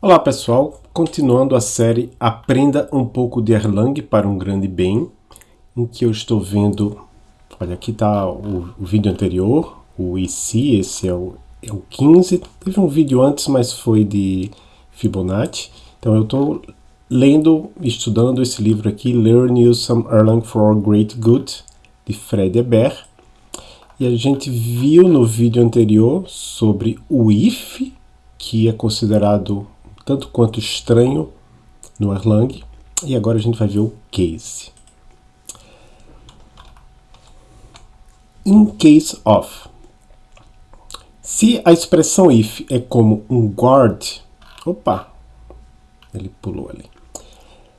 Olá pessoal, continuando a série Aprenda um pouco de Erlang para um grande bem, em que eu estou vendo, olha aqui está o, o, vídeo anterior, o IC, esse é o, é o 15, teve um vídeo antes, mas foi de Fibonacci, então eu estou lendo, estudando esse livro aqui, Learn You Some Erlang for Great Good, de Fred Eber, e a gente viu no vídeo anterior sobre o if, que é considerado tanto quanto estranho no Erlang. E agora a gente vai ver o case. In case of. Se a expressão if é como um guard, opa, ele pulou ali.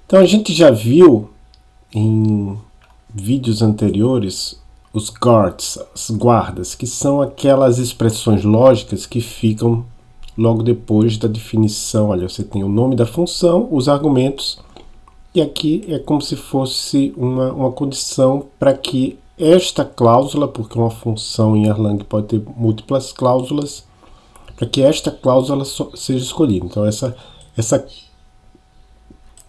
Então a gente já viu em vídeos anteriores os guards, as guardas, que são aquelas expressões lógicas que ficam logo depois da definição. Olha, você tem o nome da função, os argumentos, e aqui é como se fosse uma, uma condição para que esta cláusula, porque uma função em Erlang pode ter múltiplas cláusulas, para que esta cláusula seja escolhida. Então essa, essa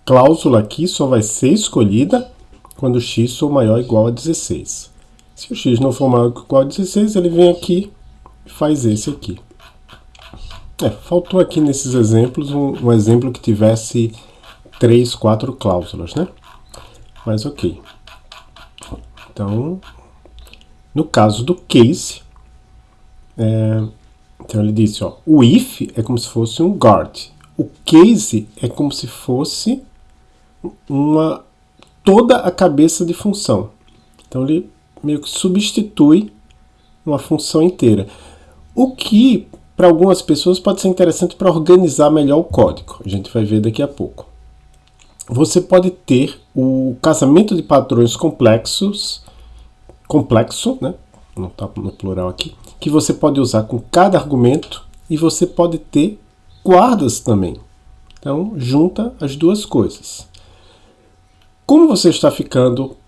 cláusula aqui só vai ser escolhida quando x for maior ou igual a 16. Se o x não for maior ou igual a 16, ele vem aqui e faz esse aqui. É, faltou aqui nesses exemplos um, um, exemplo que tivesse três, quatro cláusulas, né? Mas ok. Então, no caso do case, é, então ele disse, ó, o if é como se fosse um guard. O case é como se fosse uma toda a cabeça de função. Então ele meio que substitui uma função inteira. O que para algumas pessoas pode ser interessante para organizar melhor o código. A gente vai ver daqui a pouco. Você pode ter o casamento de padrões complexos, complexo, né? não está no plural aqui, que você pode usar com cada argumento e você pode ter guardas também. Então, junta as duas coisas. Como você está ficando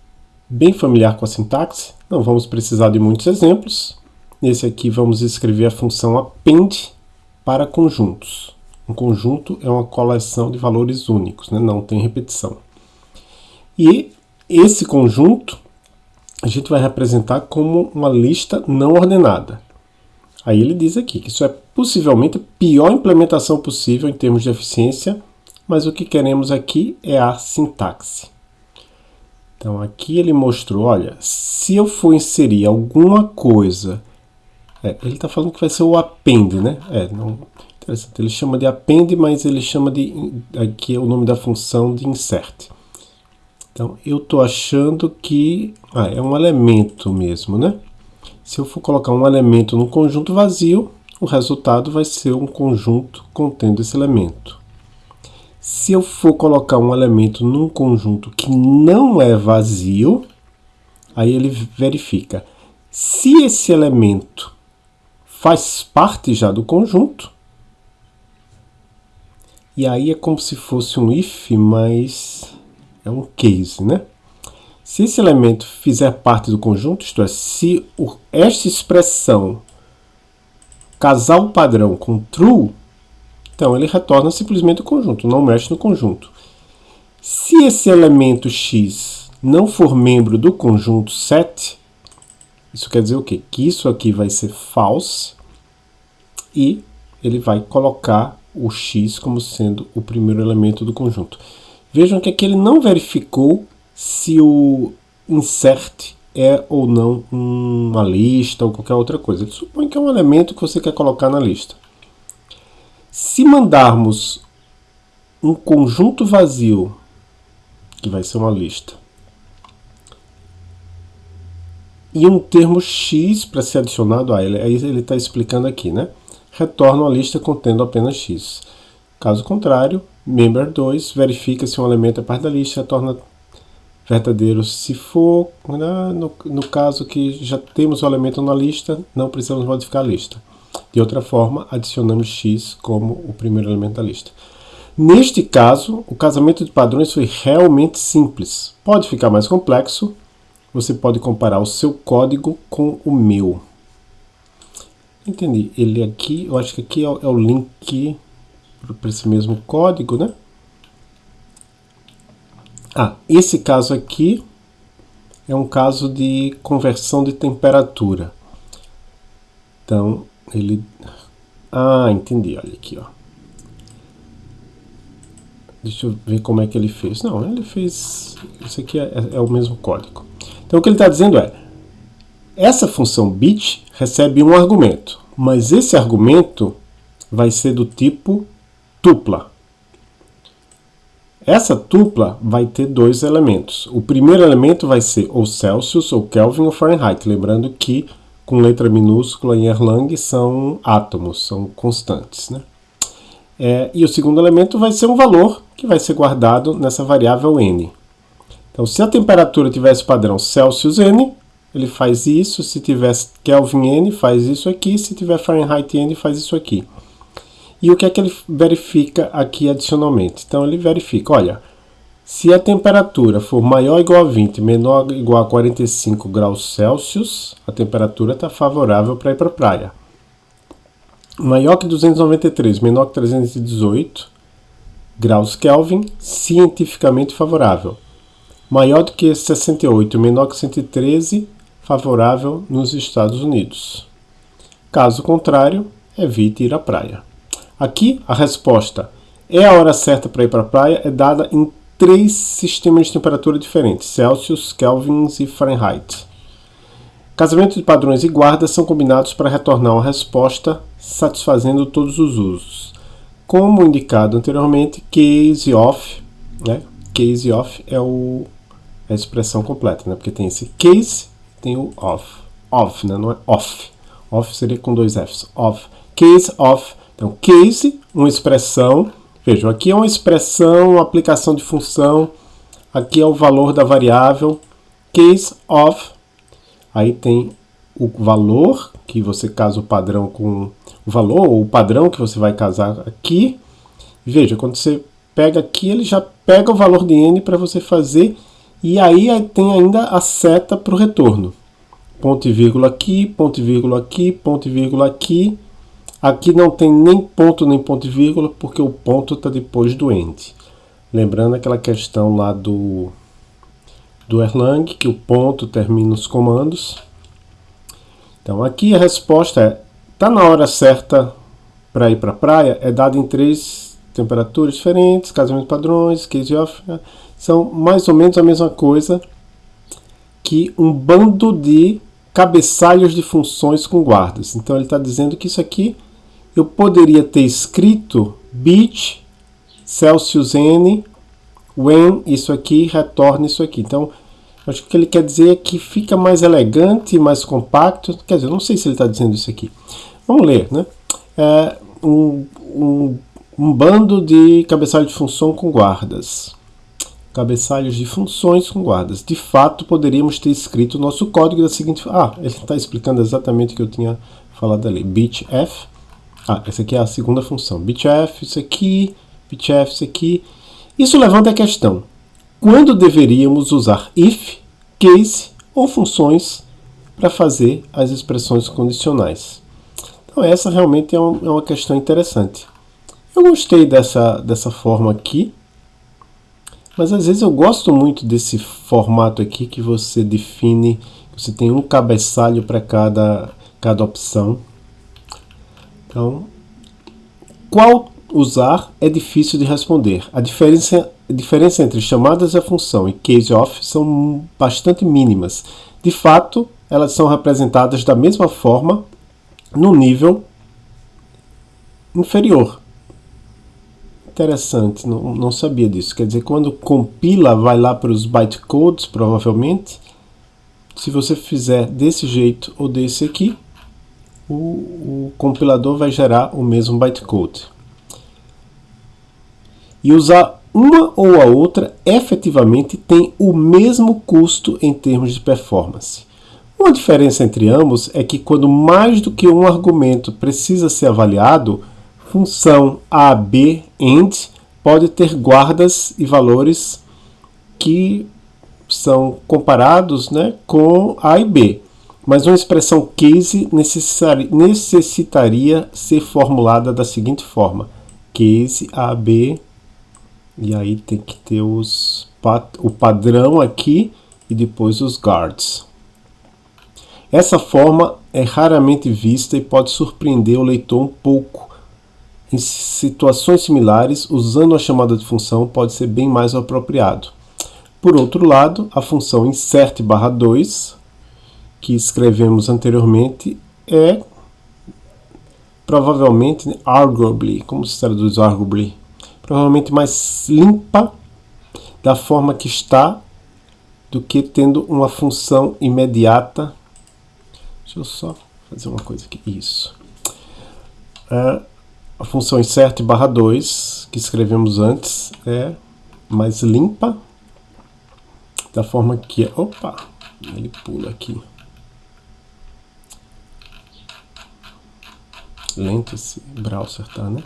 bem familiar com a sintaxe, não vamos precisar de muitos exemplos. Nesse aqui vamos escrever a função append para conjuntos. Um conjunto é uma coleção de valores únicos, né? não tem repetição. E esse conjunto a gente vai representar como uma lista não ordenada. Aí ele diz aqui que isso é possivelmente a pior implementação possível em termos de eficiência, mas o que queremos aqui é a sintaxe. Então aqui ele mostrou, olha, se eu for inserir alguma coisa é, ele está falando que vai ser o append, né? É, não, interessante. Ele chama de append, mas ele chama de aqui é o nome da função de insert. Então, eu estou achando que ah, é um elemento mesmo, né? Se eu for colocar um elemento num conjunto vazio, o resultado vai ser um conjunto contendo esse elemento. Se eu for colocar um elemento num conjunto que não é vazio, aí ele verifica se esse elemento faz parte já do conjunto. E aí é como se fosse um if, mas é um case, né? Se esse elemento fizer parte do conjunto, isto é, se o, esta expressão casar o padrão com true, então ele retorna simplesmente o conjunto, não mexe no conjunto. Se esse elemento x não for membro do conjunto set, isso quer dizer o quê? Que isso aqui vai ser false e ele vai colocar o x como sendo o primeiro elemento do conjunto. Vejam que aqui ele não verificou se o insert é ou não uma lista ou qualquer outra coisa. Ele supõe que é um elemento que você quer colocar na lista. Se mandarmos um conjunto vazio, que vai ser uma lista, e um termo x para ser adicionado a ele. Aí ele está explicando aqui, né? Retorna a lista contendo apenas x. Caso contrário, member2 verifica se um elemento é parte da lista, retorna verdadeiro se for, né? no, no caso que já temos o elemento na lista, não precisamos modificar a lista. De outra forma, adicionamos x como o primeiro elemento da lista. Neste caso, o casamento de padrões foi realmente simples. Pode ficar mais complexo, você pode comparar o seu código com o meu. Entendi. Ele aqui, eu acho que aqui é o, é o link. para esse mesmo código, né? Ah, esse caso aqui é um caso de conversão de temperatura. Então, ele... Ah, entendi, olha aqui, ó. Deixa eu ver como é que ele fez. Não, ele fez... Isso aqui é, é o mesmo código. Então, o que ele está dizendo é... Essa função bit recebe um argumento, mas esse argumento vai ser do tipo tupla. Essa tupla vai ter dois elementos. O primeiro elemento vai ser ou Celsius, ou Kelvin, ou Fahrenheit. Lembrando que com letra minúscula em Erlang são átomos, são constantes. Né? É, e o segundo elemento vai ser um valor que vai ser guardado nessa variável n. Então, se a temperatura tivesse padrão Celsius n, ele faz isso. Se tivesse Kelvin n, faz isso aqui. Se tiver Fahrenheit n, faz isso aqui. E o que é que ele verifica aqui adicionalmente? Então ele verifica, olha, se a temperatura for maior ou igual a 20, menor ou igual a 45 graus Celsius, a temperatura está favorável para ir para a praia. Maior que 293, menor que 318 graus Kelvin, cientificamente favorável. Maior do que 68, menor que 113, favorável nos Estados Unidos. Caso contrário, evite ir à praia. Aqui, a resposta é a hora certa para ir para a praia é dada em três sistemas de temperatura diferentes, Celsius, Kelvins e Fahrenheit. Casamento de padrões e guardas são combinados para retornar uma resposta satisfazendo todos os usos. Como indicado anteriormente, case off, né? case off é o, a expressão completa, né? porque tem esse case tem o off. Off, né? não é off. Off seria com dois Fs. Off. Case off então, case, uma expressão. Vejam, aqui é uma expressão, uma aplicação de função. Aqui é o valor da variável. Case of. Aí tem o valor, que você casa o padrão com o valor, ou o padrão que você vai casar aqui. Veja, quando você pega aqui, ele já pega o valor de n para você fazer. E aí tem ainda a seta para o retorno. Ponto e vírgula aqui, ponto e vírgula aqui, ponto e vírgula aqui. Aqui não tem nem ponto nem ponto e vírgula, porque o ponto está depois do end. Lembrando aquela questão lá do, do Erlang, que o ponto termina os comandos. Então aqui a resposta é, está na hora certa para ir para a praia, é dado em três temperaturas diferentes, casamento padrões, case off, né? São mais ou menos a mesma coisa que um bando de cabeçalhos de funções com guardas. Então ele está dizendo que isso aqui eu poderia ter escrito bit Celsius n when isso aqui retorna isso aqui. Então, acho que o que ele quer dizer é que fica mais elegante, mais compacto. Quer dizer, não sei se ele está dizendo isso aqui. Vamos ler, né? É um, um, um bando de cabeçalhos de função com guardas. Cabeçalhos de funções com guardas. De fato, poderíamos ter escrito o nosso código da seguinte... Ah, ele está explicando exatamente o que eu tinha falado ali. Bit f ah, essa aqui é a segunda função. bitf, isso aqui, bitf, isso aqui. Isso levanta a questão. Quando deveríamos usar if, case ou funções para fazer as expressões condicionais? Então essa realmente é, um, é uma questão interessante. Eu gostei dessa, dessa forma aqui, mas às vezes eu gosto muito desse formato aqui que você define, você tem um cabeçalho para cada, cada opção. Então, qual usar é difícil de responder. A diferença, a diferença entre chamadas a função e case off são bastante mínimas. De fato, elas são representadas da mesma forma no nível inferior. Interessante, não, não sabia disso. Quer dizer, quando compila, vai lá para os bytecodes, provavelmente. Se você fizer desse jeito ou desse aqui, o, o compilador vai gerar o mesmo bytecode. E usar uma ou a outra efetivamente tem o mesmo custo em termos de performance. Uma diferença entre ambos é que quando mais do que um argumento precisa ser avaliado, função A, B, END pode ter guardas e valores que são comparados né, com A e B mas uma expressão case necessitaria ser formulada da seguinte forma: case AB, e aí tem que ter os, o padrão aqui e depois os guards. Essa forma é raramente vista e pode surpreender o leitor um pouco. Em situações similares, usando a chamada de função pode ser bem mais apropriado. Por outro lado, a função insert/2, que escrevemos anteriormente, é provavelmente arguably, como se traduz arguably? Provavelmente mais limpa da forma que está do que tendo uma função imediata Deixa eu só fazer uma coisa aqui. Isso. É, a função insert barra 2, que escrevemos antes, é mais limpa, da forma que é... Opa! Ele pula aqui. Lento esse browser, tá, né?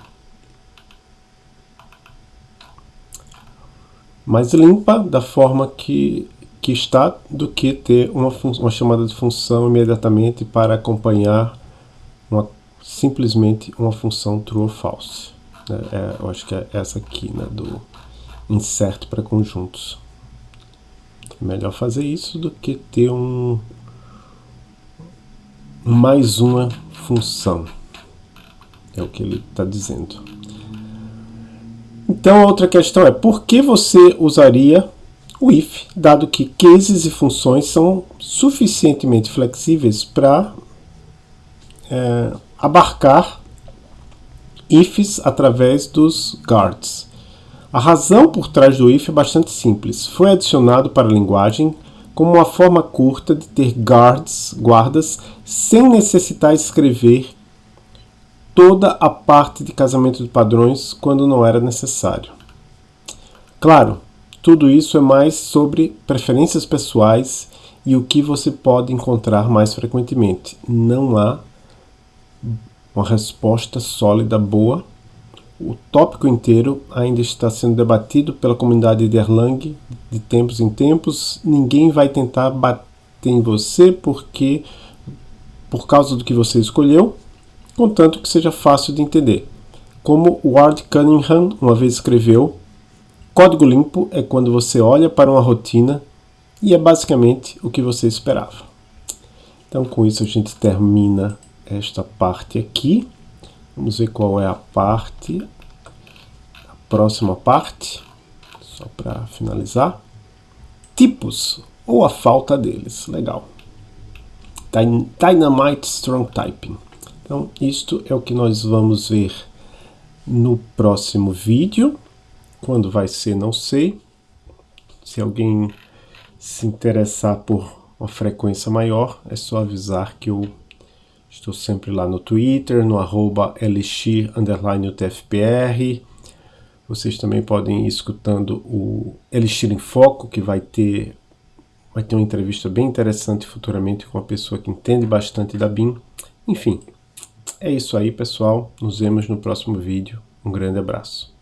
Mais limpa, da forma que que está do que ter uma, uma chamada de função imediatamente para acompanhar uma, simplesmente uma função true ou false. Né? É, eu acho que é essa aqui, né, do insert para conjuntos. É melhor fazer isso do que ter um mais uma função. É o que ele está dizendo. Então, outra questão é, por que você usaria o if, dado que cases e funções são suficientemente flexíveis para é, abarcar ifs através dos guards. A razão por trás do if é bastante simples. Foi adicionado para a linguagem como uma forma curta de ter guards, guardas, sem necessitar escrever toda a parte de casamento de padrões quando não era necessário. Claro, tudo isso é mais sobre preferências pessoais e o que você pode encontrar mais frequentemente. Não há uma resposta sólida boa. O tópico inteiro ainda está sendo debatido pela comunidade de Erlang de tempos em tempos. Ninguém vai tentar bater em você porque por causa do que você escolheu, contanto que seja fácil de entender. Como Ward Cunningham uma vez escreveu, Código limpo é quando você olha para uma rotina e é basicamente o que você esperava. Então com isso a gente termina esta parte aqui. Vamos ver qual é a parte, a próxima parte, só para finalizar. Tipos, ou a falta deles, legal. Dynamite Strong Typing. Então isto é o que nós vamos ver no próximo vídeo. Quando vai ser, não sei. Se alguém se interessar por uma frequência maior, é só avisar que eu estou sempre lá no Twitter, no arroba elixir_utfpr. Vocês também podem ir escutando o Elixir em Foco, que vai ter, vai ter uma entrevista bem interessante futuramente com uma pessoa que entende bastante da BIM. Enfim, é isso aí, pessoal. Nos vemos no próximo vídeo. Um grande abraço.